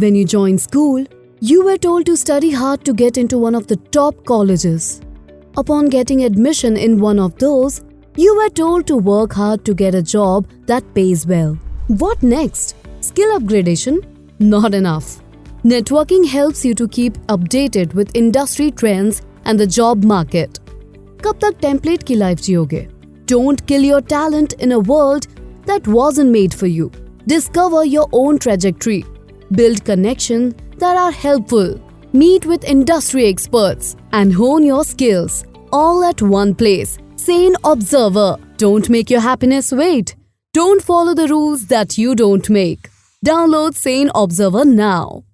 When you joined school, you were told to study hard to get into one of the top colleges. Upon getting admission in one of those, you were told to work hard to get a job that pays well. What next? Skill upgradation? Not enough. Networking helps you to keep updated with industry trends and the job market. कब तक template की life जियोगे don't kill your talent in a world that wasn't made for you. Discover your own trajectory. Build connections that are helpful. Meet with industry experts and hone your skills all at one place. Sane Observer. Don't make your happiness wait. Don't follow the rules that you don't make. Download Sane Observer now.